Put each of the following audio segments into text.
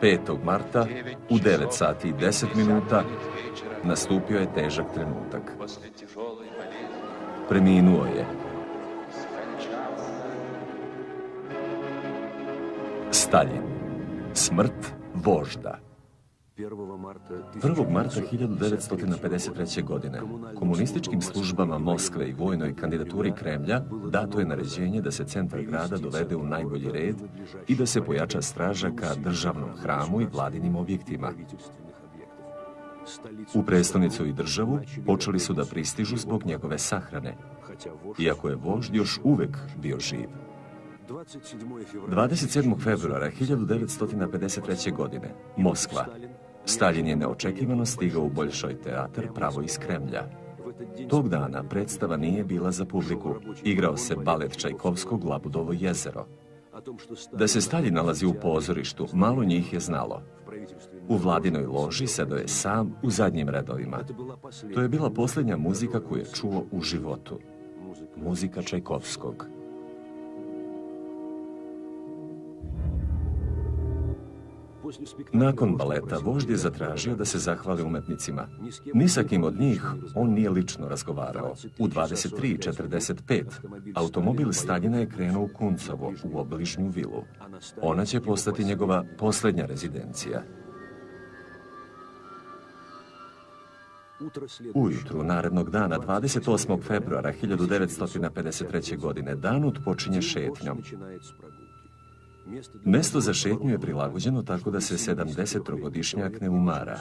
5. marta u 9 sati i 10 minuta nastupio je težak trenutak. Preminuo je. Stalin. Smrt vožda. 1. marta 1953. godine komunističkim službama Moskve i vojnoj kandidaturi Kremlja dato je naređenje da se centar grada dovede u najbolji red i da se pojača straža ka državnom hramu i vladinim objektima. U prestonicu i državu počeli su da pristižu zbog njegove sahrane, iako je vožd još uvek bio živ. 27. februara 1953. godine, Moskva, Stalin je neočekivano stigao u Boljšoj teatar pravo iz Kremlja. Tog dana predstava nije bila za publiku. Igrao se balet Čajkovskog Labudovo jezero. Da se Stalin nalazi u pozorištu, malo njih je znalo. U vladinoj loži sedao je sam u zadnjim redovima. To je bila posljednja muzika koju je čuo u životu. Muzika Čajkovskog. Nakon baleta, vožd je zatražio da se zahvali umetnicima. Ni sa kim od njih on nije lično razgovarao. U 23.45 automobil Staljina je krenuo u Kuncovo, u obližnju vilu. Ona će postati njegova posljednja rezidencija. Ujutru narednog dana, 28. februara 1953. godine, Danut počinje šetnjom. Mesto za šetnju je prilagođeno tako da se 70-godišnjak ne umara.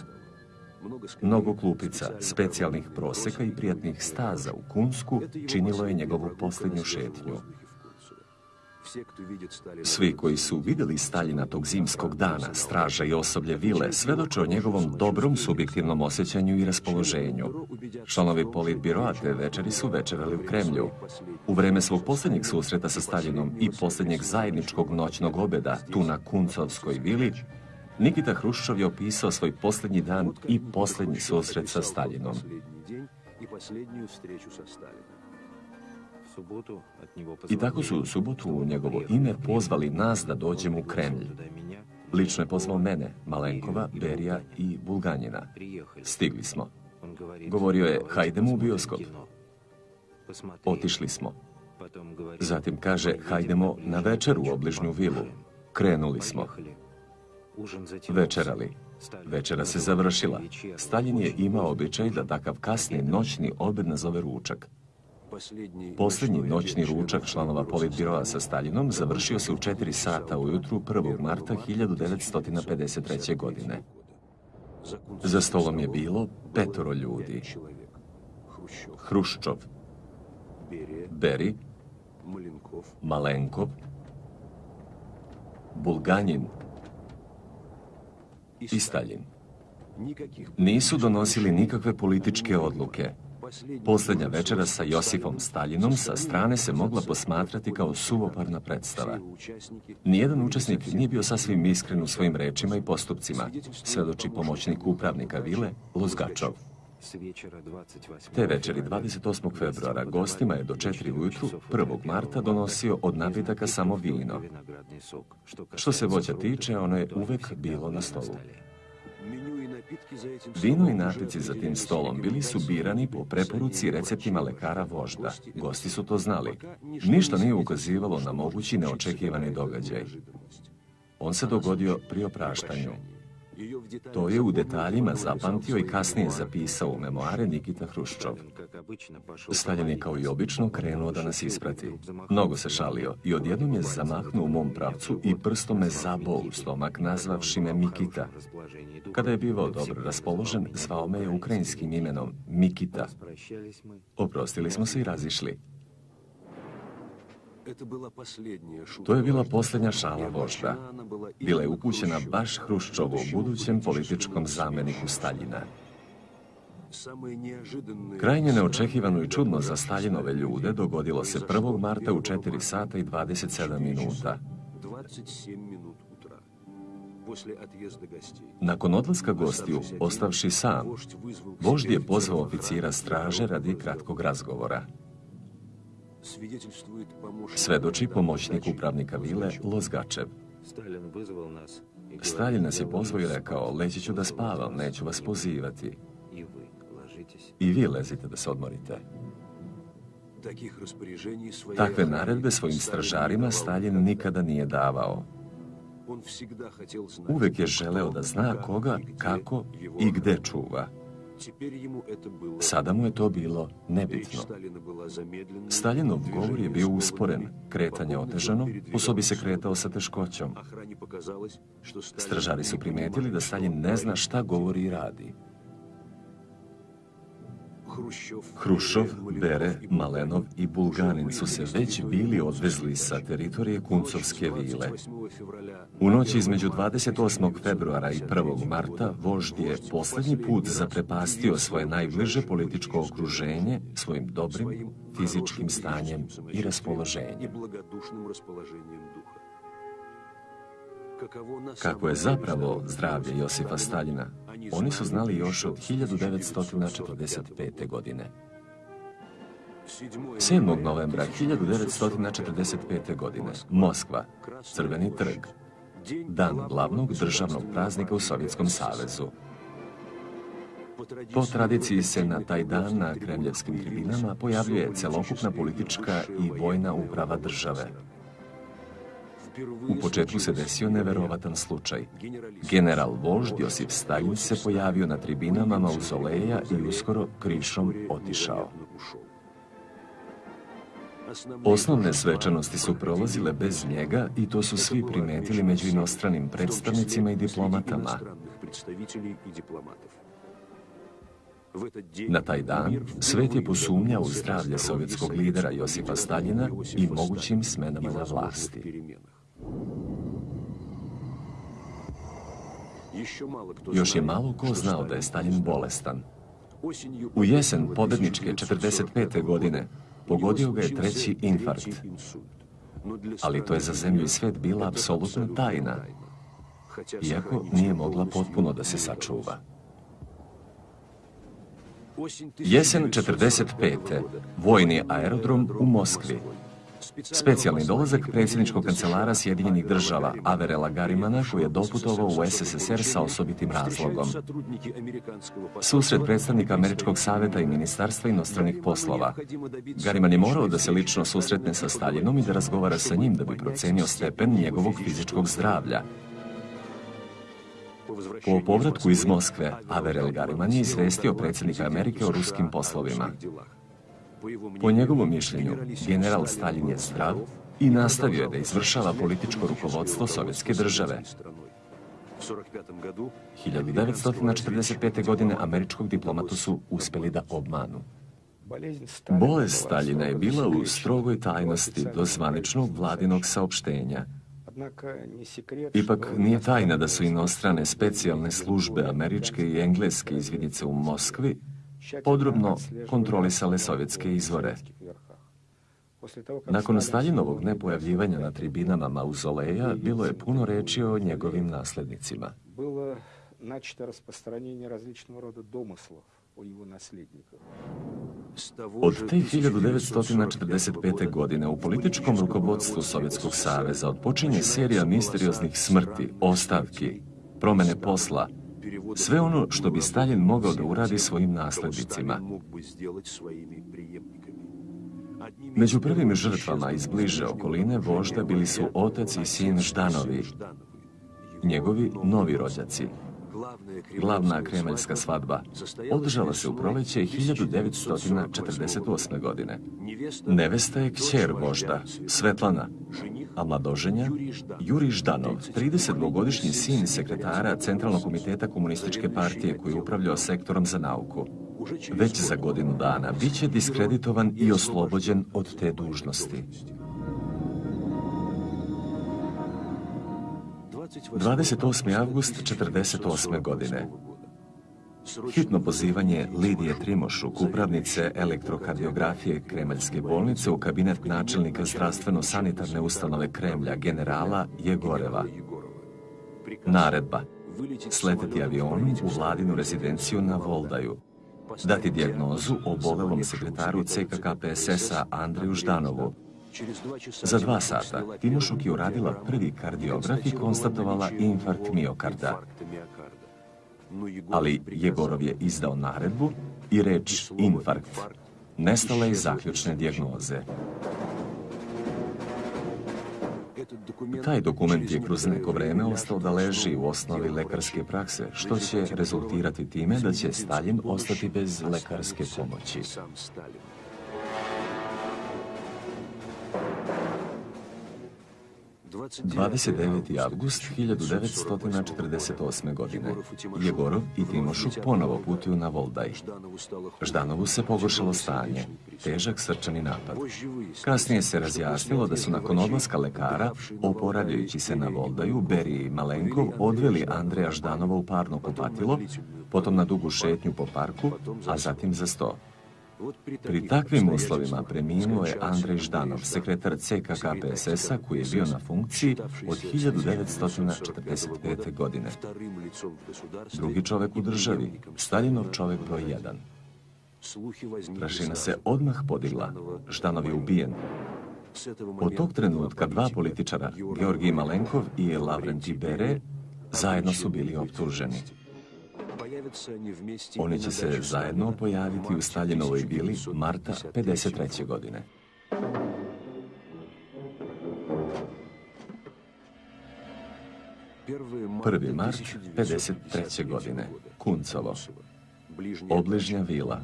Mnogo klupica, specijalnih proseka i prijatnih staza u Kunsku činilo je njegovu posljednju šetnju. Svi koji su vidjeli Staljina tog zimskog dana, straža i osoblje vile, svedoče o njegovom dobrom subjektivnom osjećanju i raspoloženju. Članovi politbiroa te večeri su večerali u Kremlju. U vreme svog posljednjeg susreta sa Staljinom i posljednjeg zajedničkog noćnog obeda tu na Kuncovskoj vili, Nikita Hruščov je opisao svoj posljednji dan i posljednji susret sa Staljinom. I tako su u subotu u njegovo ime pozvali nas da dođemo u Kremlj. Lično je pozvao mene, Malenkova, Berija i Bulganjina. Stigli smo. Govorio je, hajdemo u bioskop. Otišli smo. Zatim kaže, hajdemo na večer u obližnju vilu. Krenuli smo. Večerali. Večera se završila. Stalin je imao običaj da takav kasni noćni obed nazove ručak. Posljednji noćni ručak članova politbiroa sa Staljinom završio se u 4 sata ujutru 1. marta 1953. godine. Za stolom je bilo petoro ljudi. Hruščov, Beri, Malenkov, Bulganjin i Stalin. Nisu donosili nikakve političke odluke, Posljednja večera sa Josifom Staljinom sa strane se mogla posmatrati kao suvoparna predstava. Nijedan učesnik nije bio sasvim iskren u svojim rečima i postupcima, svedoči pomoćnik upravnika vile Luzgačov. Te večeri 28. februara gostima je do 4 ujutru 1. marta donosio od napitaka samo vino. Što se voća tiče, ono je uvek bilo na stolu. Vino i napici za tim stolom bili su birani po preporuci receptima lekara vožda. Gosti su to znali. Ništa nije ukazivalo na mogući neočekivani događaj. On se dogodio pri opraštanju. To je u detaljima zapamtio i kasnije zapisao u memoare Nikita Hruščov. Stalin je kao i obično krenuo da nas isprati. Mnogo se šalio i odjednom je zamahnuo u mom pravcu i prstom me zabao u stomak nazvavši me Mikita. Kada je bivao dobro raspoložen, zvao me je ukrajinskim imenom Mikita. Oprostili smo se i razišli. To je bila posljednja šala vožda. Bila je upućena baš Hruščovu, budućem političkom zameniku Staljina. Krajnje neočekivano i čudno za Staljinove ljude dogodilo se 1. marta u 4 sata i 27 minuta. Nakon odlaska gostiju, ostavši sam, vožd je pozvao oficira straže radi kratkog razgovora. Svedoči pomoćnik upravnika vile Lozgačev. Stalin nas je pozvao i rekao, leći ću da spavam, neću vas pozivati. I vi lezite da se odmorite. Takve naredbe svojim stražarima Stalin nikada nije davao. Uvek je želeo da zna koga, kako i gde čuva. Sada mu je to bilo nebitno. Staljinov govor je bio usporen, kretanje otežano, sobi se kretao sa teškoćom. Stražari su primetili da Stalin ne zna šta govori i radi. Hrušov, Bere, Malenov i Bulganin su se već bili odvezli sa teritorije Kuncovske vile. U noći između 28. februara i 1. marta vožd je poslednji put zaprepastio svoje najbliže političko okruženje svojim dobrim fizičkim stanjem i raspoloženjem. Kako je zapravo zdravlje Josifa Staljina, oni su znali još od 1945. godine. 7. novembra 1945. godine, Moskva, Crveni trg, dan glavnog državnog praznika u Sovjetskom savezu. Po tradiciji se na taj dan na kremljevskim tribinama pojavljuje celokupna politička i vojna uprava države. U početku se desio neverovatan slučaj. General vožd Josip Stalin se pojavio na tribinama mauzoleja i uskoro krišom otišao. Osnovne svečanosti su prolazile bez njega i to su svi primetili među inostranim predstavnicima i diplomatama. Na taj dan svet je posumnjao u zdravlje sovjetskog lidera Josipa Staljina i mogućim smenama na vlasti. Još je malo ko znao da je Stalin bolestan. U jesen pobedničke 45. godine pogodio ga je treći infarkt. Ali to je za zemlju i svet bila apsolutna tajna, iako nije mogla potpuno da se sačuva. Jesen 45. Vojni aerodrom u Moskvi. Specijalni dolazak predsjedničkog kancelara Sjedinjenih država Averela Garimana koji je doputovao u SSSR sa osobitim razlogom. Susret predstavnika Američkog saveta i Ministarstva inostranih poslova. Gariman je morao da se lično susretne sa Staljinom i da razgovara sa njim da bi procenio stepen njegovog fizičkog zdravlja. Po povratku iz Moskve, Averel Gariman je izvestio predsjednika Amerike o ruskim poslovima. Po njegovom mišljenju, general Stalin je zdrav i nastavio je da izvršava političko rukovodstvo sovjetske države. 1945. godine američkog diplomatu su uspeli da obmanu. Bolest Staljina je bila u strogoj tajnosti do zvaničnog vladinog saopštenja. Ipak nije tajna da su inostrane specijalne službe američke i engleske izvidnice u Moskvi podrobno kontrolisale sovjetske izvore. Nakon Staljinovog nepojavljivanja na tribinama mauzoleja, bilo je puno reči o njegovim naslednicima. Od te 1945. godine u političkom rukovodstvu Sovjetskog saveza odpočinje serija misterioznih smrti, ostavki, promene posla, sve ono što bi Stalin mogao da uradi svojim naslednicima. Među prvim žrtvama iz bliže okoline vožda bili su otac i sin Ždanovi, njegovi novi rođaci. Glavna kremaljska svadba održala se u proleće 1948. godine. Nevesta je kćer vožda, Svetlana, a mladoženja Juri Ždanov, 32-godišnji sin sekretara Centralnog komiteta Komunističke partije koji je upravljao sektorom za nauku. Već za godinu dana biće diskreditovan i oslobođen od te dužnosti. 28. avgust 48. godine. Hitno pozivanje Lidije Trimošuk, upravnice elektrokardiografije Kremaljske bolnice u kabinet načelnika zdravstveno-sanitarne ustanove Kremlja, generala Jegoreva. Naredba. Sleteti avionom u vladinu rezidenciju na Voldaju. Dati dijagnozu o bolelom sekretaru CKK PSS-a Andreju Ždanovu, Za dva sata Timošuk je uradila prvi kardiograf i konstatovala infarkt miokarda. Ali Jegorov je izdao naredbu i reč infarkt. nestala iz zaključne dijagnoze. Taj dokument je kroz neko vreme ostao da leži u osnovi lekarske prakse, što će rezultirati time da će Stalin ostati bez lekarske pomoći. 29. avgust 1948. godine. Jegorov i Timošuk ponovo putuju na Voldaj. Ždanovu se pogoršalo stanje, težak srčani napad. Kasnije se razjasnilo da su nakon odlaska lekara, oporavljajući se na Voldaju, Berije i Malenkov odveli Andreja Ždanova u parno kupatilo, potom na dugu šetnju po parku, a zatim za sto. Pri takvim uslovima preminuo je Andrej Ždanov, sekretar CKK PSS-a koji je bio na funkciji od 1945. godine. Drugi čovek u državi, Staljinov čovek broj 1. Prašina se odmah podigla. Ždanov je ubijen. Od tog trenutka dva političara, Georgij Malenkov i Lavrenti Bere, zajedno su bili optuženi. Oni će se zajedno pojaviti u Staljinovoj vili marta 53. godine. Prvi mart 53. godine. Kuncovo. Obližnja vila.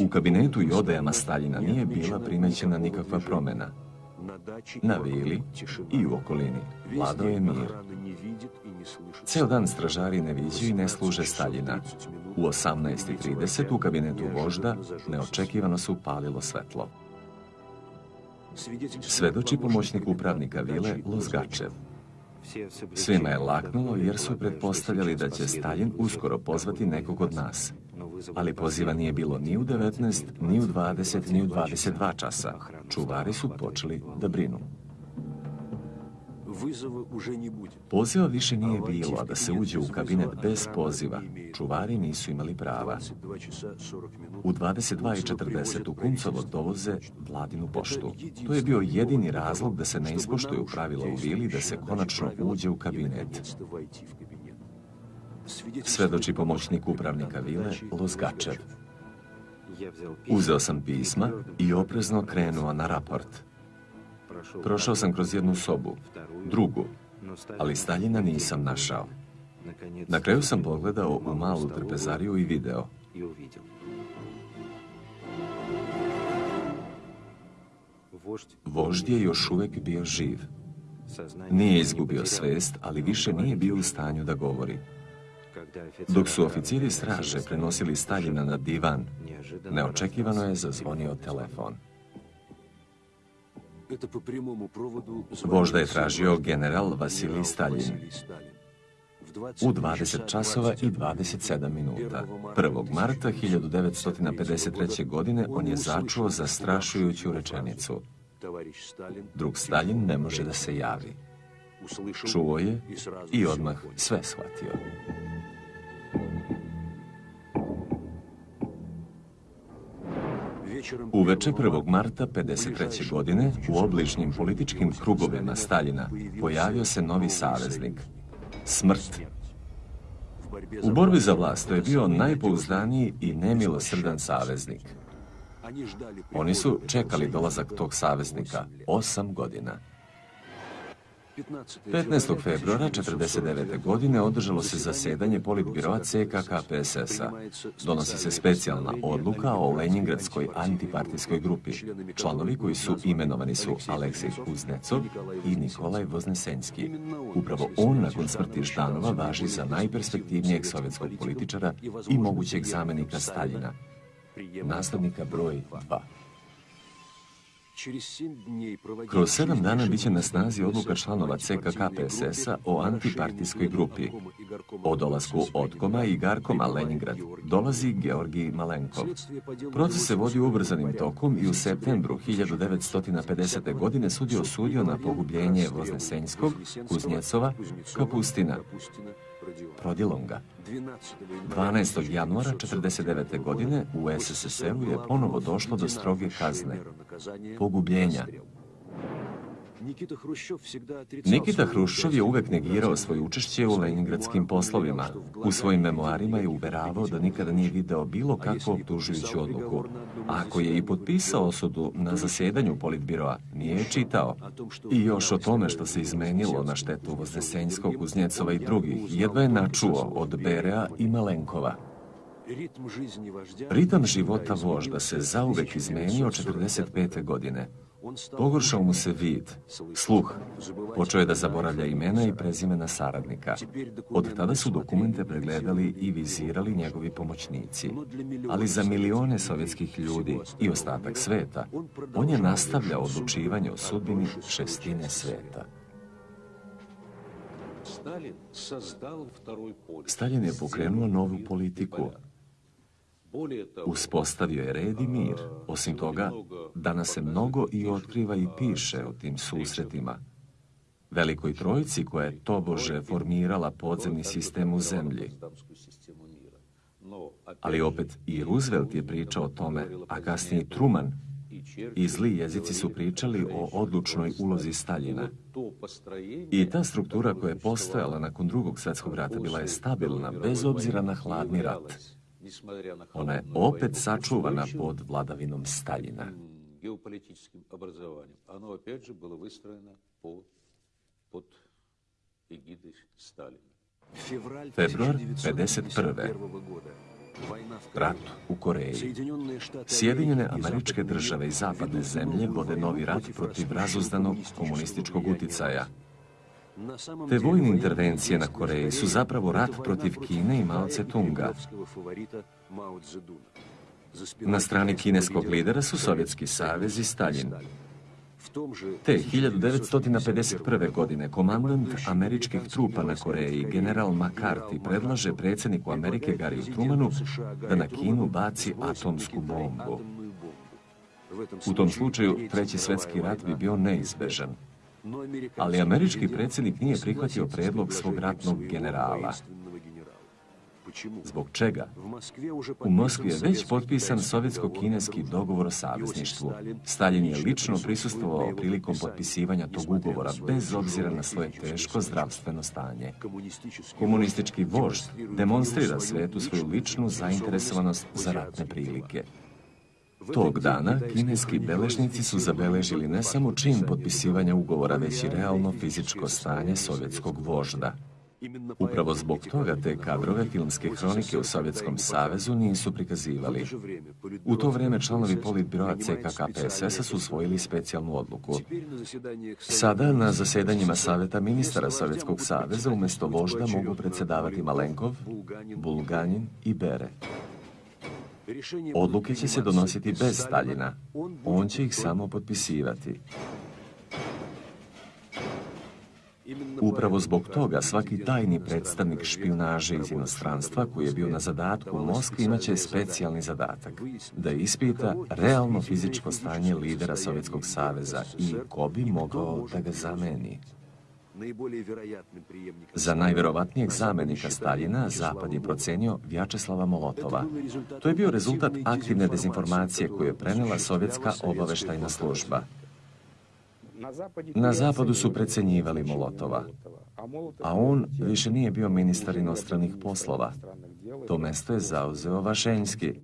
U kabinetu i odajama Staljina nije bila primećena nikakva promjena. Na vili i u okolini vladao je mir. Ceo dan stražari ne viđu i ne služe Staljina. U 18.30 u kabinetu vožda neočekivano se upalilo svetlo. Svedoči pomoćnik upravnika vile Lozgačev. Svima je laknulo jer su pretpostavljali da će Stalin uskoro pozvati nekog od nas. Ali poziva nije bilo ni u 19, ni u 20, ni u 22 časa. Čuvari su počeli da brinu. Poziva više nije bilo, a da se uđe u kabinet bez poziva. Čuvari nisu imali prava. U 22.40 u Kuncovo dovoze vladinu poštu. To je bio jedini razlog da se ne ispoštuju pravila u vili da se konačno uđe u kabinet. Svedoči pomoćnik upravnika vile Lozgačev. Uzeo sam pisma i oprezno krenuo na raport. Prošao sam kroz jednu sobu, drugu, ali Staljina nisam našao. Na kraju sam pogledao u malu trpezariju i video. Vožd je još uvijek bio živ. Nije izgubio svest, ali više nije bio u stanju da govori. Dok su oficiri straže prenosili Staljina na divan, neočekivano je zazvonio telefon. Vožda je tražio general Vasilij Stalin. U 20 časova i 27 minuta. 1. marta 1953. godine on je začuo zastrašujuću rečenicu. Drug Stalin ne može da se javi. Čuo je i odmah sve shvatio. Uveče 1. marta 53. godine u obližnjim političkim krugovima Staljina pojavio se novi saveznik. Smrt. U borbi za vlast to je bio najpouzdaniji i nemilosrdan saveznik. Oni su čekali dolazak tog saveznika osam godina. 15. februara 1949. godine održalo se zasedanje politbiroa CKK PSS-a. Donosi se specijalna odluka o Lenjingradskoj antipartijskoj grupi. Članovi koji su imenovani su Aleksej Kuznecov i Nikolaj Voznesenski. Upravo on nakon smrti Ždanova važi za najperspektivnijeg sovjetskog političara i mogućeg zamenika Staljina. Nastavnika broj 2. Kroz sedam dana bit će na snazi odluka članova CKK PSS-a o antipartijskoj grupi. O dolasku Otkoma i Garkoma Leningrad dolazi Georgij Malenkov. Proces se vodi ubrzanim tokom i u septembru 1950. godine sud je na pogubljenje Voznesenjskog, Kuznjecova, Kapustina, Prodilonga. 12. januara 1949. godine u SSSR-u je ponovo došlo do stroge kazne, pogubljenja. Nikita Hruščov je uvek negirao svoje učešće u leningradskim poslovima. U svojim memoarima je uveravao da nikada nije video bilo kakvu optužujuću odluku. A ako je i potpisao osudu na zasjedanju politbiroa, nije je čitao. I još o tome što se izmenilo na štetu Voznesenjskog, Kuznjecova i drugih, jedva je načuo od Berea i Malenkova. Ritam života vožda se zauvek izmenio 45. godine. Pogoršao mu se vid, sluh, počeo je da zaboravlja imena i prezimena saradnika. Od tada su dokumente pregledali i vizirali njegovi pomoćnici. Ali za milione sovjetskih ljudi i ostatak sveta, on je nastavljao odlučivanje o sudbini šestine sveta. Stalin je pokrenuo novu politiku, Uspostavio je red i mir. Osim toga, danas se mnogo i otkriva i piše o tim susretima. Velikoj trojici koja je tobože formirala podzemni sistem u zemlji. Ali opet i Roosevelt je pričao o tome, a kasnije Truman i zli jezici su pričali o odlučnoj ulozi Staljina. I ta struktura koja je postojala nakon drugog svjetskog rata bila je stabilna, bez obzira na hladni rat. Ona je opet sačuvana pod vladavinom Staljina. geopolitičkim obrazovanjem. Ono opet je bilo vystrojeno pod Stalina. Februar 51. Rat u Koreji. Sjedinjene američke države i zapadne zemlje vode novi rat protiv razuzdanog komunističkog uticaja – te vojne intervencije na Koreji su zapravo rat protiv Kine i Mao Tse-tunga. Na strani kineskog lidera su Sovjetski savez i Stalin. Te 1951. godine komandant američkih trupa na Koreji, general McCarthy, predlaže predsjedniku Amerike Gariju Trumanu da na Kinu baci atomsku bombu. U tom slučaju Treći svjetski rat bi bio neizbežan ali američki predsjednik nije prihvatio predlog svog ratnog generala. Zbog čega? U Moskvi je već potpisan sovjetsko-kineski dogovor o savezništvu. Stalin je lično prisustvovao prilikom potpisivanja tog ugovora, bez obzira na svoje teško zdravstveno stanje. Komunistički vožd demonstrira svetu svoju ličnu zainteresovanost za ratne prilike. Tog dana kineski beležnici su zabeležili ne samo čin potpisivanja ugovora, već i realno fizičko stanje sovjetskog vožda. Upravo zbog toga te kadrove filmske hronike u Sovjetskom savezu nisu prikazivali. U to vrijeme članovi politbiroa CKK PSS-a su usvojili specijalnu odluku. Sada na zasjedanjima Savjeta ministara Sovjetskog saveza umjesto vožda mogu predsjedavati Malenkov, Bulganin i Bere. Odluke će se donositi bez Staljina. On će ih samo potpisivati. Upravo zbog toga svaki tajni predstavnik špionaže iz inostranstva koji je bio na zadatku u Moskvi imaće specijalni zadatak da ispita realno fizičko stanje lidera Sovjetskog saveza i ko bi mogao da ga zameni. Za najverovatnijeg zamenika Staljina Zapad je procenio Vjačeslava Molotova. To je bio rezultat aktivne dezinformacije koju je prenela sovjetska obaveštajna služba. Na zapadu su precenjivali Molotova, a on više nije bio ministar inostranih poslova. To mesto je zauzeo Vašenjski.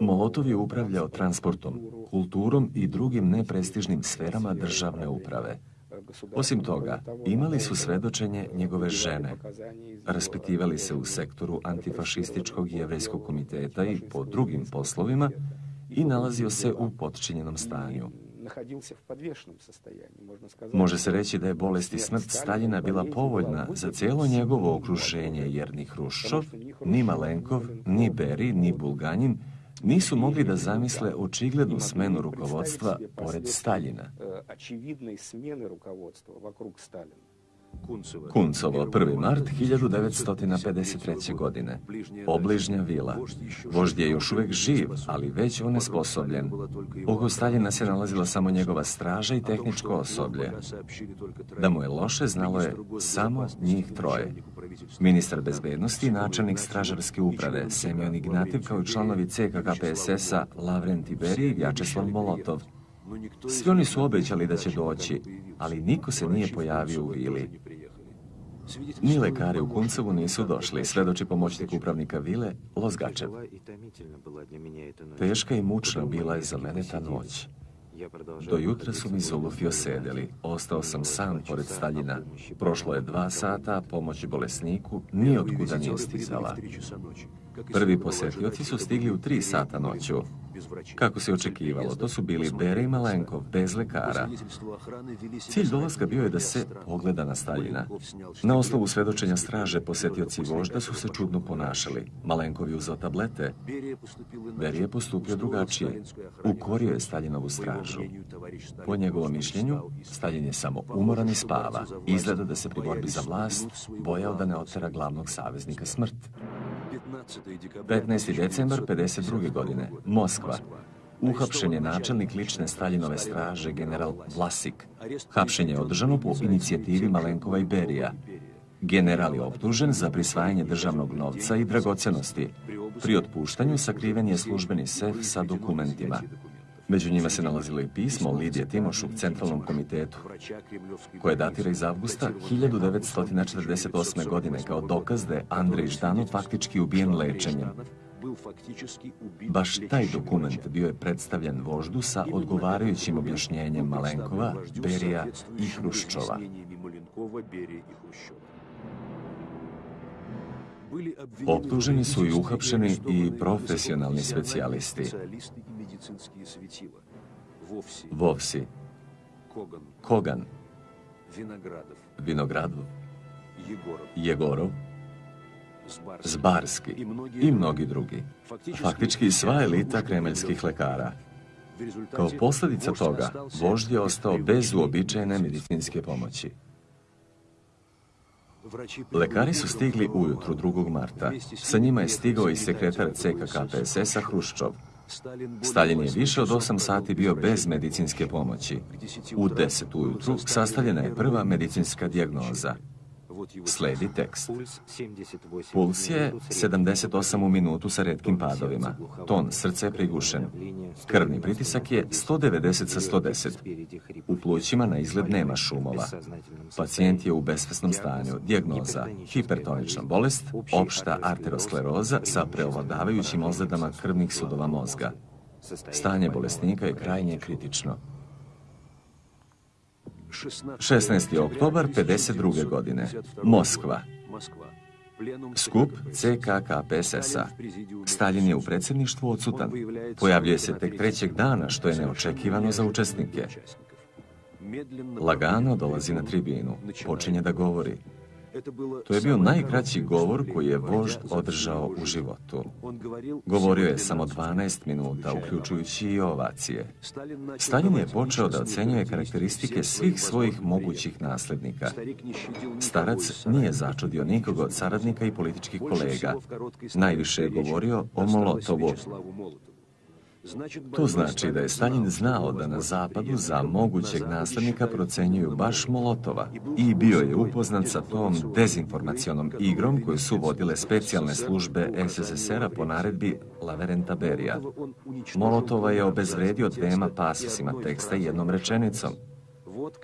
Molotov je upravljao transportom, kulturom i drugim neprestižnim sferama državne uprave. Osim toga, imali su svedočenje njegove žene. Raspitivali se u sektoru antifašističkog jevrejskog komiteta i po drugim poslovima i nalazio se u potčinjenom stanju. Može se reći da je bolest i smrt Staljina bila povoljna za cijelo njegovo okruženje, jer ni Hruščov, ni Malenkov, ni Beri, ni Bulganjin nisu mogli da zamisle očiglednu smenu rukovodstva pored Staljina. Kuncovo, 1. mart 1953. godine. Obližnja vila. Vožd je još uvijek živ, ali već onesposobljen. Oko Staljina se nalazila samo njegova straža i tehničko osoblje. Da mu je loše, znalo je samo njih troje. Ministar bezbednosti i načelnik stražarske uprave Semyon Ignativ kao i članovi CKK PSS-a Lavren Tiberi i Vjačeslav Molotov. Svi oni su obećali da će doći, ali niko se nije pojavio u vili. Ni lekari u Kuncovu nisu došli, svedoči pomoćnik upravnika vile, Lozgačev. Teška i mučna bila je za mene ta noć. Do jutra su mi Zulufi osedeli. Ostao sam sam pored Staljina. Prošlo je dva sata, pomoć bolesniku nijotkuda nije stizala. Prvi posjetioci su stigli u tri sata noću. Kako se očekivalo, to su bili Bere i Malenkov, bez lekara. Cilj dolaska bio je da se pogleda na Staljina. Na osnovu svedočenja straže posjetioci vožda su se čudno ponašali. Malenkov je uzao tablete. Beri je postupio drugačije. Ukorio je Staljinovu stražu. Po njegovom mišljenju, Stalin je samo umoran i spava. Izgleda da se pri borbi za vlast bojao da ne otera glavnog saveznika smrt. 15. decembar 52. godine, Moskva. Uhapšen je načelnik lične Staljinove straže, general Vlasik. Hapšenje je održano po inicijativi Malenkova i Berija. General je optužen za prisvajanje državnog novca i dragocenosti. Pri otpuštanju sakriven je službeni sef sa dokumentima. Među njima se nalazilo i pismo Lidije Timošu Centralnom komitetu, koje datira iz avgusta 1948. godine kao dokaz da je Andrej Ždanov faktički ubijen lečenjem. Baš taj dokument bio je predstavljen voždu sa odgovarajućim objašnjenjem Malenkova, Berija i Hruščova. Optuženi su i uhapšeni i profesionalni specijalisti. Vovsi, Kogan, Vinogradov, Jegorov, Zbarski i mnogi drugi. Faktički sva elita kremeljskih lekara. Kao posljedica toga, vožd je ostao bez uobičajene medicinske pomoći. Lekari su stigli ujutru 2. marta. Sa njima je stigao i sekretar CKK PSS-a Hruščov. Stalin je više od 8 sati bio bez medicinske pomoći. U 10 ujutru sastavljena je prva medicinska dijagnoza. Sledi tekst. Puls je 78 u minutu sa redkim padovima. Ton srca je prigušen. Krvni pritisak je 190 sa 110. U plućima na izgled nema šumova. Pacijent je u besvesnom stanju. Dijagnoza hipertonična bolest, opšta arteroskleroza sa preovladavajućim ozledama krvnih sudova mozga. Stanje bolesnika je krajnje kritično. 16. oktobar 52. godine. Moskva. Skup CKK PSS-a. Stalin je u predsjedništvu odsutan. Pojavljuje se tek trećeg dana, što je neočekivano za učesnike. Lagano dolazi na tribinu. Počinje da govori. To je bio najkraći govor koji je vožd održao u životu. Govorio je samo 12 minuta, uključujući i ovacije. Stalin je počeo da ocenjuje karakteristike svih svojih mogućih nasljednika. Starac nije začudio nikog od saradnika i političkih kolega. Najviše je govorio o Molotovu, to znači da je Stalin znao da na zapadu za mogućeg nasljednika procenjuju baš Molotova i bio je upoznat sa tom dezinformacionom igrom koju su vodile specijalne službe SSSR-a po naredbi Laverenta Berija. Molotova je obezvredio dvema pasosima teksta i jednom rečenicom.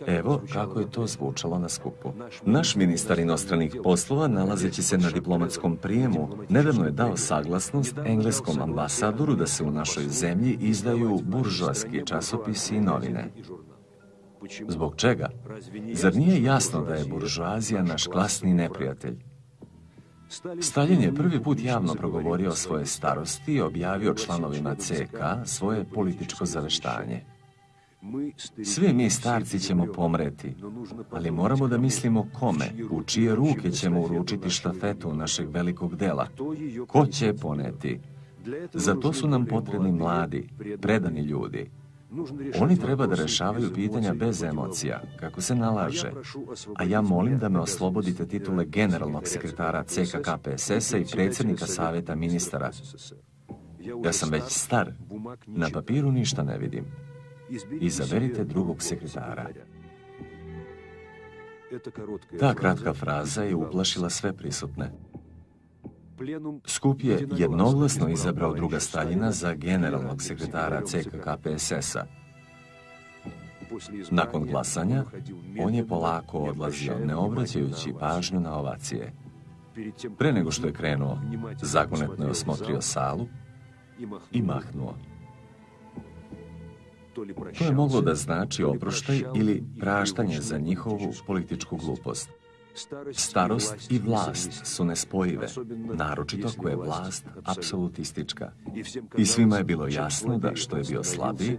Evo kako je to zvučalo na skupu. Naš ministar inostranih poslova, nalazeći se na diplomatskom prijemu, nedavno je dao saglasnost engleskom ambasadoru da se u našoj zemlji izdaju buržoaski časopisi i novine. Zbog čega? Zar nije jasno da je buržoazija naš klasni neprijatelj? Stalin je prvi put javno progovorio o svoje starosti i objavio članovima CK svoje političko zaveštanje. Svi mi starci ćemo pomreti, ali moramo da mislimo kome, u čije ruke ćemo uručiti štafetu našeg velikog dela. Ko će poneti? Za to su nam potrebni mladi, predani ljudi. Oni treba da rešavaju pitanja bez emocija, kako se nalaže. A ja molim da me oslobodite titule generalnog sekretara CKK PSS-a i predsjednika savjeta ministara. Ja sam već star, na papiru ništa ne vidim. Izaberite drugog sekretara. Ta kratka fraza je uplašila sve prisutne. Skup je jednoglasno izabrao druga Staljina za generalnog sekretara CKK PSS-a. Nakon glasanja, on je polako odlazio, ne obraćajući pažnju na ovacije. Pre nego što je krenuo, zagonetno je osmotrio salu i mahnuo. To je moglo da znači oproštaj ili praštanje za njihovu političku glupost. Starost i vlast su nespojive, naročito ako je vlast apsolutistička. I svima je bilo jasno da što je bio slabiji,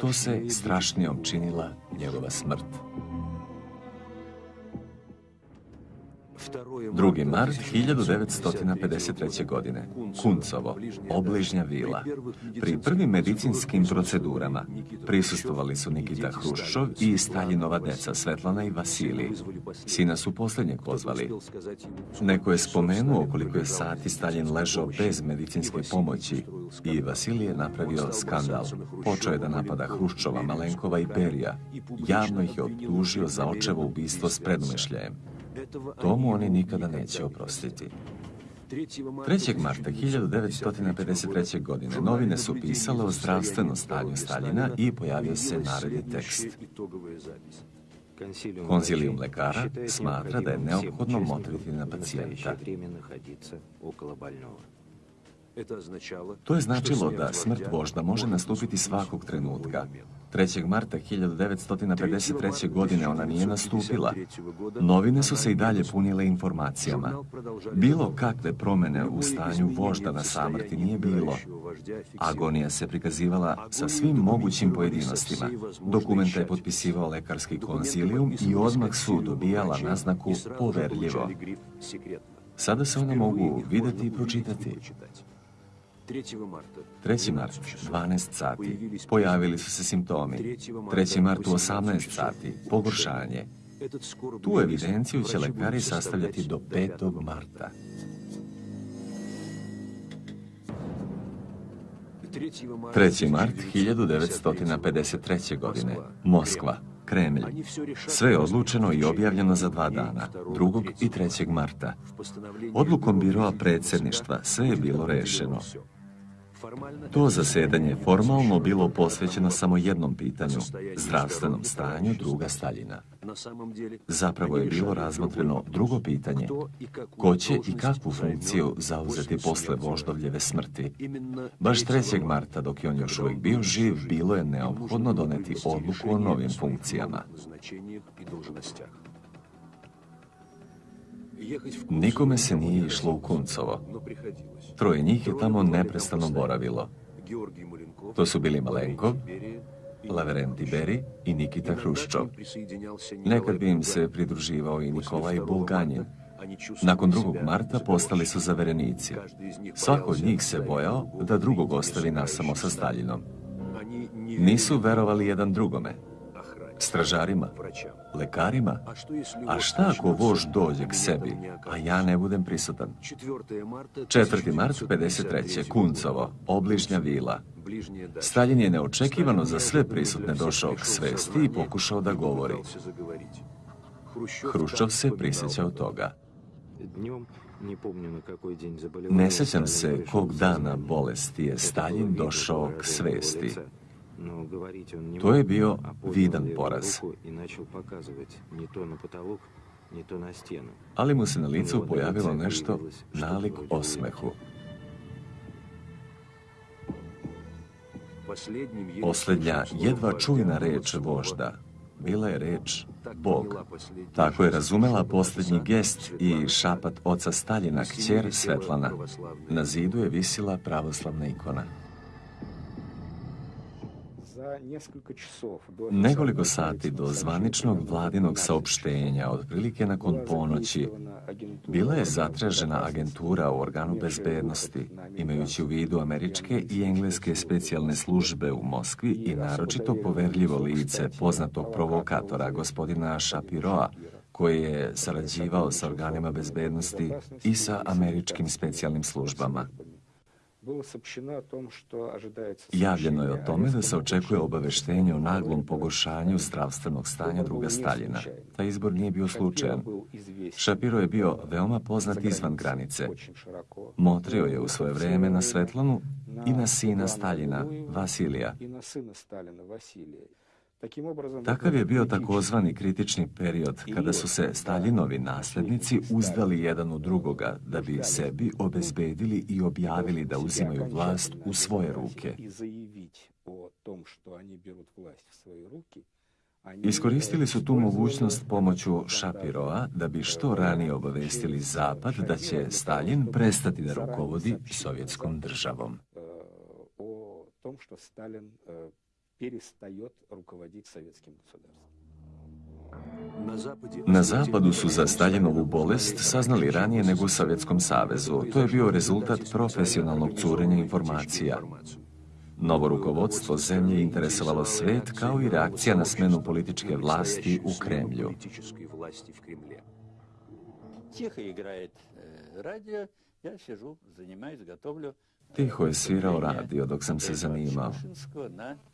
to se strašnijom činila njegova smrt. 2. mart 1953. godine. Kuncovo, obližnja vila. Pri prvim medicinskim procedurama prisustovali su Nikita Hruščov i Staljinova deca Svetlana i Vasilij. Sina su posljednjeg pozvali. Neko je spomenuo koliko je sati Stalin ležao bez medicinske pomoći i Vasilij je napravio skandal. Počeo je da napada Hruščova, Malenkova i Berija. Javno ih je optužio za očevo ubistvo s predumišljajem. Tomu oni nikada neće oprostiti. 3. marta 1953. godine novine su pisale o zdravstvenom stanju Staljina i pojavio se naredni tekst. Konzilijum lekara smatra da je neophodno motriti na pacijenta. To je značilo da smrt vožda može nastupiti svakog trenutka. 3. marta 1953. godine ona nije nastupila. Novine su se i dalje punile informacijama. Bilo kakve promene u stanju vožda na samrti nije bilo. Agonija se prikazivala sa svim mogućim pojedinostima. Dokumenta je potpisivao lekarski konzilijum i odmah su dobijala naznaku poverljivo. Sada se one mogu videti i pročitati. 3. mart, 12 sati, pojavili su se simptomi. 3. mart u 18 sati, pogoršanje. Tu evidenciju će lekari sastavljati do 5. marta. 3. mart 1953. godine, Moskva, Kremlj. Sve je odlučeno i objavljeno za dva dana, 2. i 3. marta. Odlukom biroa predsjedništva sve je bilo rešeno. To zasedanje formalno bilo posvećeno samo jednom pitanju, zdravstvenom stanju druga Staljina. Zapravo je bilo razmotreno drugo pitanje, ko će i kakvu funkciju zauzeti posle voždovljeve smrti. Baš 3. marta, dok je on još uvijek bio živ, bilo je neophodno doneti odluku o novim funkcijama. Nikome se nije išlo u Kuncovo. Troje njih je tamo neprestano boravilo. To su bili Malenko, Laverenti Beri i Nikita Hruščov. Nekad bi im se pridruživao i Nikolaj Bulganjin. Nakon 2. marta postali su zaverenici. Svako od njih se bojao da drugog ostavi nasamo sa Staljinom. Nisu verovali jedan drugome stražarima, lekarima, a šta ako vož dođe k sebi, a ja ne budem prisutan? 4. mart 53. Kuncovo, obližnja vila. Stalin je neočekivano za sve prisutne došao k svesti i pokušao da govori. Hruščov se prisjećao toga. Ne sjećam se kog dana bolesti je Stalin došao k svesti. To je bio vidan poraz. Ali mu se na licu pojavilo nešto nalik osmehu. Posljednja jedva čujna reč vožda bila je reč Bog. Tako je razumela posljednji gest i šapat oca Staljina, kćer Svetlana. Na zidu je visila pravoslavna ikona. Nekoliko sati do zvaničnog vladinog saopštenja, otprilike nakon ponoći, bila je zatražena agentura u organu bezbednosti, imajući u vidu američke i engleske specijalne službe u Moskvi i naročito poverljivo lice poznatog provokatora gospodina Shapiroa, koji je sarađivao sa organima bezbednosti i sa američkim specijalnim službama. Javljeno je o tome da se očekuje obaveštenje o naglom pogoršanju zdravstvenog stanja druga Staljina. Taj izbor nije bio slučajan. Šapiro je bio veoma poznat izvan granice. Motrio je u svoje vrijeme na Svetlanu i na sina Staljina, Vasilija. Takav je bio takozvani kritični period kada su se Staljinovi nasljednici uzdali jedan u drugoga da bi sebi obezbedili i objavili da uzimaju vlast u svoje ruke. Iskoristili su tu mogućnost pomoću Šapirova da bi što ranije obavestili Zapad da će Stalin prestati da rukovodi sovjetskom državom Na zapadu su za Staljinovu bolest saznali ranije nego u Sovjetskom savezu. To je bio rezultat profesionalnog curenja informacija. Novo rukovodstvo zemlje interesovalo svet kao i reakcija na smenu političke vlasti u Kremlju. Tiho igraje radio, ja sižu, zanimаюсь, готовлю Tiho je svirao radio dok sam se zanimao.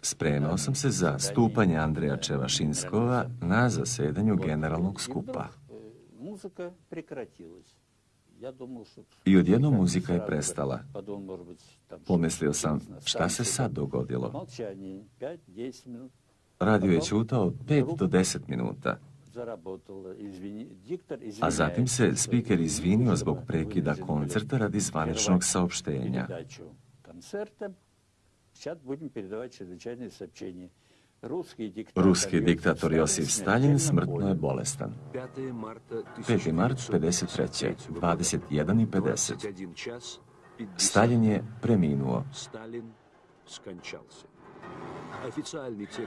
Spremao sam se za stupanje Andreja Čevašinskova na zasedanju generalnog skupa. I odjednom muzika je prestala. Pomislio sam, šta se sad dogodilo? Radio je čutao 5 do 10 minuta. A zatim se spiker izvinio zbog prekida koncerta radi zvaničnog saopštenja. Ruski diktator Josif Stalin smrtno je bolestan. 5. mart 53. 21 i 50. Stalin je preminuo.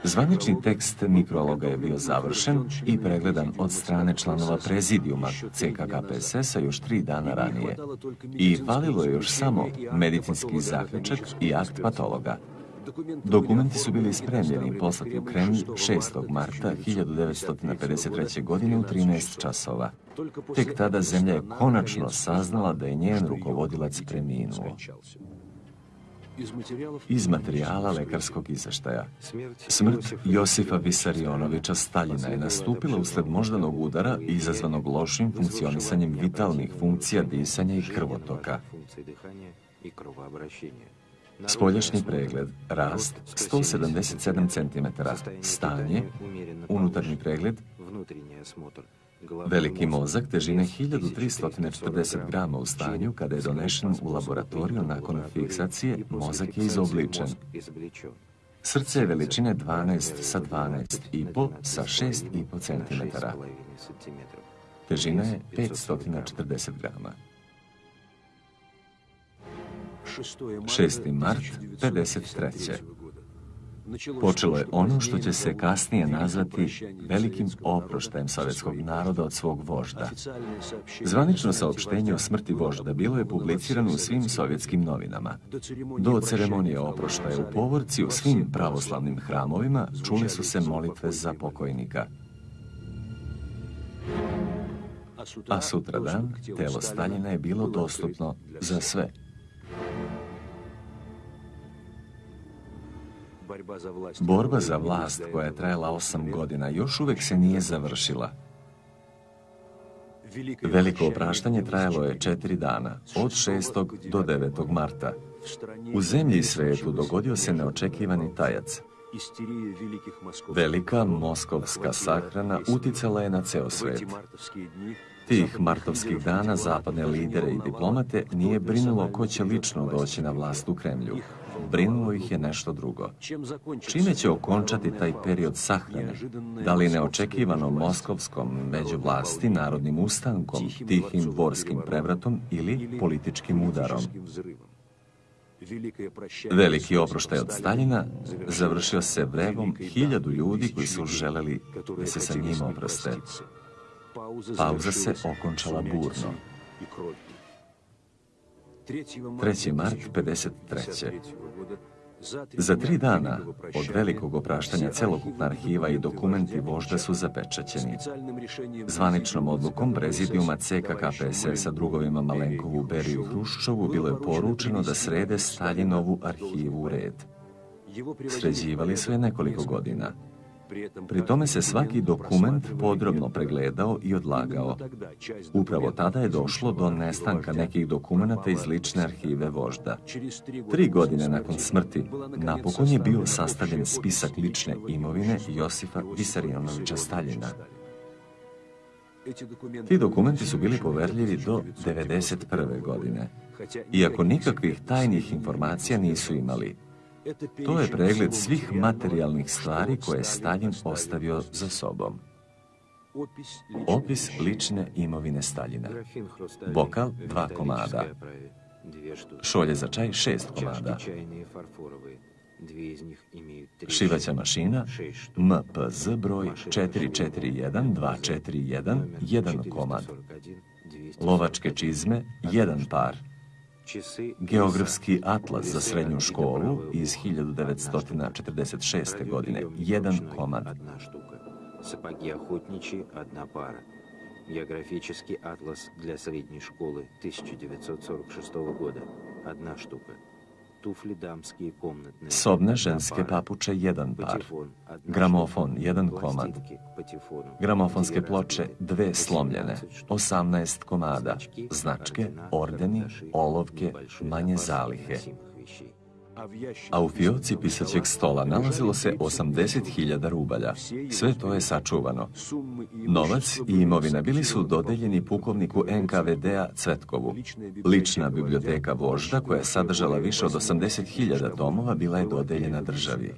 Zvanični tekst mikrologa je bio završen i pregledan od strane članova prezidijuma CKKPSS-a još tri dana ranije. I falilo je još samo medicinski zaključak i akt patologa. Dokumenti su bili spremljeni i poslati u Kremlj 6. marta 1953. godine u 13 časova. Tek tada zemlja je konačno saznala da je njen rukovodilac preminuo iz materijala lekarskog izveštaja. Smrt Josifa Visarionovića Staljina je nastupila usled moždanog udara izazvanog lošim funkcionisanjem vitalnih funkcija disanja i krvotoka. Spoljašnji pregled, rast 177 cm, stanje, unutarnji pregled, Veliki mozak težine 1340 grama u stanju kada je donešen u laboratoriju nakon fiksacije, mozak je izobličen. Srce je veličine 12 sa 12,5 sa 6,5 cm. Težina je 540 grama. 6. mart 53. Počelo je ono što će se kasnije nazvati velikim oproštajem sovjetskog naroda od svog vožda. Zvanično saopštenje o smrti vožda bilo je publicirano u svim sovjetskim novinama. Do ceremonije oproštaja u povorci u svim pravoslavnim hramovima čule su se molitve za pokojnika. A sutradan telo Staljina je bilo dostupno za sve. Borba za vlast koja je trajala osam godina još uvek se nije završila. Veliko opraštanje trajalo je četiri dana, od 6. do 9. marta. U zemlji i svetu dogodio se neočekivani tajac. Velika moskovska sahrana uticala je na ceo svet. Tih martovskih dana zapadne lidere i diplomate nije brinulo ko će lično doći na vlast u Kremlju brinulo ih je nešto drugo. Čime će okončati taj period sahrane? Da li neočekivanom moskovskom međuvlasti, narodnim ustankom, tihim dvorskim prevratom ili političkim udarom? Veliki oproštaj od Staljina završio se vrevom hiljadu ljudi koji su želeli da se sa njim oproste. Pauza se okončala burno. 3. mart 53. Za tri dana od velikog opraštanja celokupna arhiva i dokumenti vožda su zapečaćeni. Zvaničnom odlukom prezidijuma CKKPSS-a drugovima Malenkovu, Beriju Hruščovu bilo je poručeno da srede Staljinovu arhivu u red. Sređivali su je nekoliko godina. Pri tome se svaki dokument podrobno pregledao i odlagao. Upravo tada je došlo do nestanka nekih dokumenata iz lične arhive vožda. Tri godine nakon smrti napokon je bio sastavljen spisak lične imovine Josifa Visarionovića Staljina. Ti dokumenti su bili poverljivi do 1991. godine, iako nikakvih tajnih informacija nisu imali. To je pregled svih materijalnih stvari koje je Stalin ostavio za sobom. Opis lične imovine Staljina. Bokal dva komada. Šolje za čaj šest komada. Šivaća mašina MPZ broj 441241, jedan komad. Lovačke čizme, jedan par. Geografski atlas za srednju školu iz 1946. godine, jedan komad. Сапоги охотничьи – одна пара. Географический атлас для средней школы 1946 года – одна штука. Sobne ženske papuče jedan par, gramofon jedan komad, gramofonske ploče dve slomljene, 18 komada, značke, ordeni, olovke, manje zalihe a u fioci pisaćeg stola nalazilo se 80.000 rubalja. Sve to je sačuvano. Novac i imovina bili su dodeljeni pukovniku NKVD-a Cvetkovu. Lična biblioteka vožda, koja je sadržala više od 80.000 tomova, bila je dodeljena državi.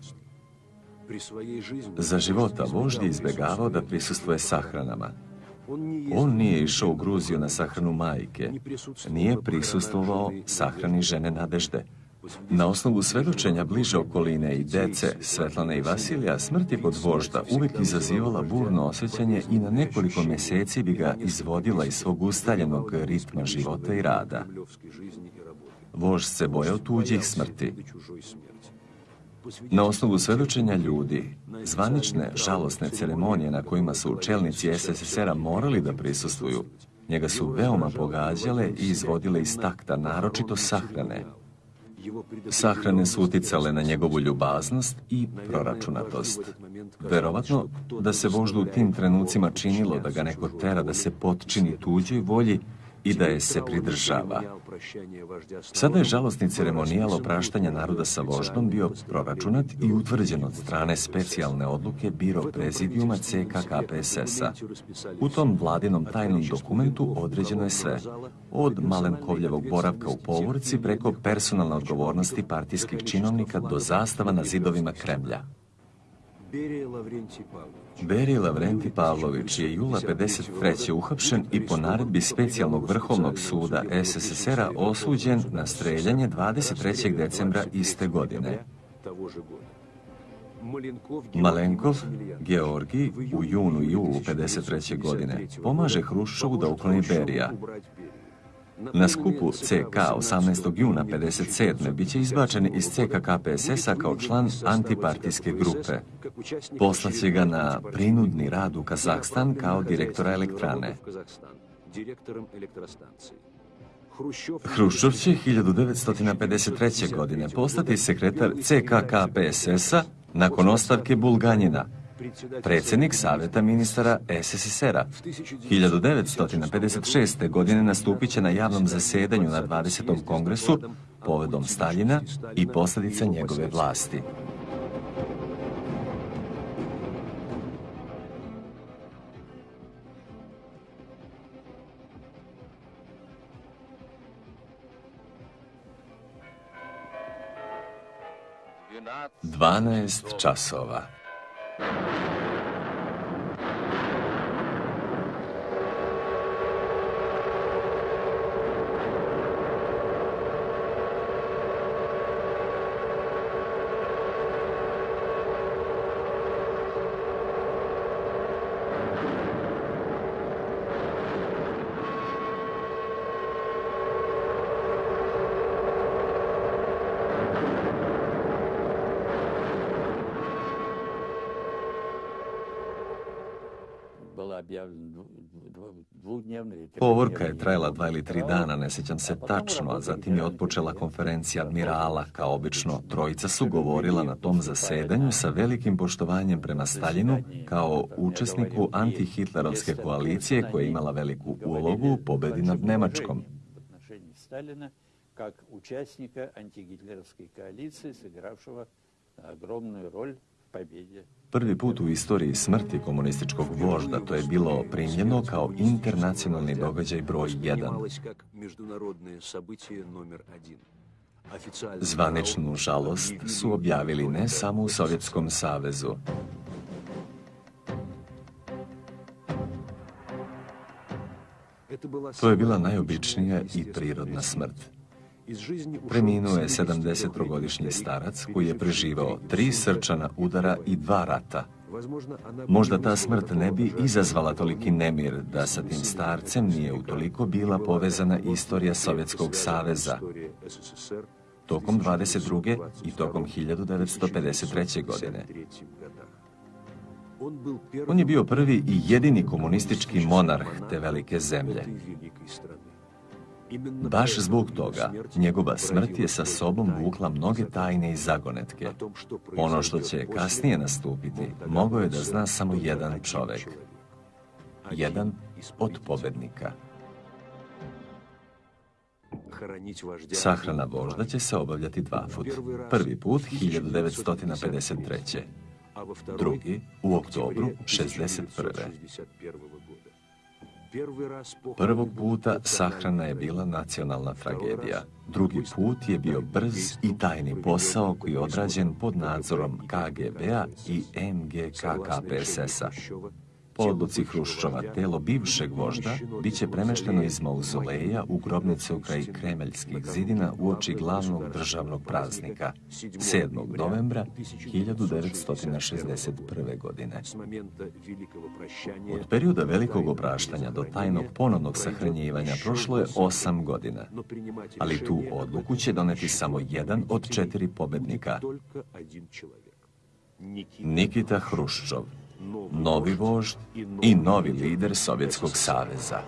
Za života vožd je izbjegavao da prisustuje sahranama. On nije išao u Gruziju na sahranu majke, nije prisustvovao sahrani žene Nadežde, na osnovu svedočenja bliže okoline i dece, Svetlane i Vasilija, smrti pod vožda uvijek izazivala burno osjećanje i na nekoliko mjeseci bi ga izvodila iz svog ustaljenog ritma života i rada. Vožd se bojao tuđih smrti. Na osnovu svedočenja ljudi, zvanične, žalosne ceremonije na kojima su čelnici SSSR-a morali da prisustvuju, njega su veoma pogađale i izvodile iz takta, naročito sahrane, Sahrane su uticale na njegovu ljubaznost i proračunatost. Verovatno da se voždu u tim trenucima činilo da ga neko tera da se potčini tuđoj volji i da je se pridržava. Sada je žalostni ceremonijal opraštanja naroda sa voždom bio proračunat i utvrđen od strane specijalne odluke Biro prezidijuma CK KPSS-a. U tom vladinom tajnom dokumentu određeno je sve, od Malenkovljevog boravka u povorci preko personalne odgovornosti partijskih činovnika do zastava na zidovima Kremlja. Berije Lavrenti Pavlović je jula 53. uhapšen i po naredbi specijalnog vrhovnog suda SSSR-a osuđen na streljanje 23. decembra iste godine. Malenkov, Georgi, u junu i julu 53. godine pomaže Hruščovu da ukloni Berija, na skupu CK 18. juna 57. bit će izbačen iz CK KPSS-a kao član antipartijske grupe. Poslaće ga na prinudni rad u Kazahstan kao direktora elektrane. Hruščov će 1953. godine postati sekretar CK KPSS-a nakon ostavke Bulganjina, predsjednik Savjeta ministara SSSR-a. 1956. godine nastupit će na javnom zasjedanju na 20. kongresu povedom Staljina i posljedica njegove vlasti. Dvanaest časova. Thank you. Povorka je trajala dva ili tri dana, ne sjećam se tačno, a zatim je otpočela konferencija admirala. Kao obično, trojica su govorila na tom zasedanju sa velikim poštovanjem prema Staljinu kao učesniku antihitlerovske koalicije koja je imala veliku ulogu u pobedi nad Nemačkom. Prvi put u istoriji smrti komunističkog vožda to je bilo primljeno kao internacionalni događaj broj 1. Zvaničnu žalost su objavili ne samo u Sovjetskom savezu. To je bila najobičnija i prirodna smrt. Preminuo je 73-godišnji starac koji je preživao tri srčana udara i dva rata. Možda ta smrt ne bi izazvala toliki nemir da sa tim starcem nije utoliko bila povezana istorija Sovjetskog saveza tokom 22. i tokom 1953. godine. On je bio prvi i jedini komunistički monarh te velike zemlje. Baš zbog toga, njegova smrt je sa sobom vukla mnoge tajne i zagonetke. Ono što će kasnije nastupiti, mogao je da zna samo jedan čovek. Jedan od pobednika. Sahrana vožda će se obavljati dva put. Prvi put 1953. Drugi u oktobru 61. Prvog puta sahrana je bila nacionalna tragedija. Drugi put je bio brz i tajni posao koji je odrađen pod nadzorom KGB-a i MGK KPSS-a. Po odluci Hruščova, telo bivšeg vožda bit će premešteno iz mauzoleja u grobnicu kraj Kremeljskih zidina u oči glavnog državnog praznika, 7. novembra 1961. godine. Od perioda velikog opraštanja do tajnog ponovnog sahranjivanja prošlo je osam godina, ali tu odluku će doneti samo jedan od četiri pobednika. Nikita Hruščov novi vožd i novi lider Sovjetskog saveza.